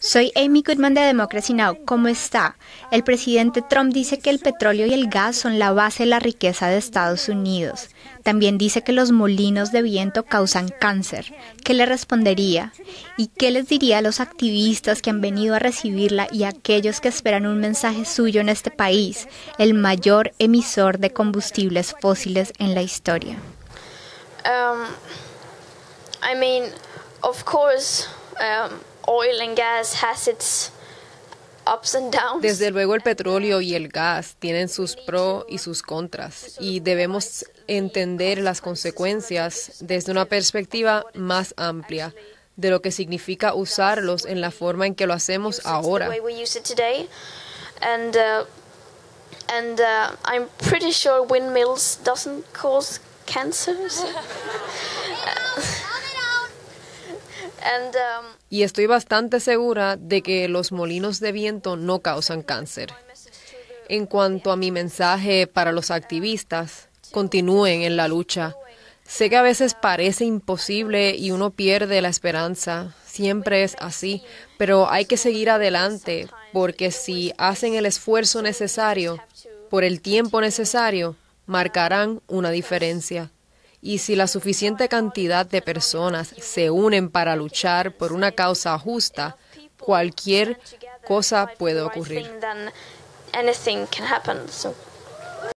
Soy Amy Goodman de Democracy Now! ¿Cómo está? El presidente Trump dice que el petróleo y el gas son la base de la riqueza de Estados Unidos. También dice que los molinos de viento causan cáncer. ¿Qué le respondería? ¿Y qué les diría a los activistas que han venido a recibirla y a aquellos que esperan un mensaje suyo en este país, el mayor emisor de combustibles fósiles en la historia? Um, I mean, of course, um, oil and gas has its ups and downs. Desde luego el petróleo y el gas tienen sus pros y sus contras y debemos entender las consecuencias desde una perspectiva más amplia de lo que significa usarlos en la forma en que lo hacemos ahora. And, uh, and uh, I'm pretty sure windmills doesn't cause cancer. Um, y estoy bastante segura de que los molinos de viento no causan cáncer. En cuanto a mi mensaje para los activistas, continúen en la lucha. Sé que a veces parece imposible y uno pierde la esperanza, siempre es así, pero hay que seguir adelante porque si hacen el esfuerzo necesario, por el tiempo necesario, marcarán una diferencia. Y si la suficiente cantidad de personas se unen para luchar por una causa justa, cualquier cosa puede ocurrir.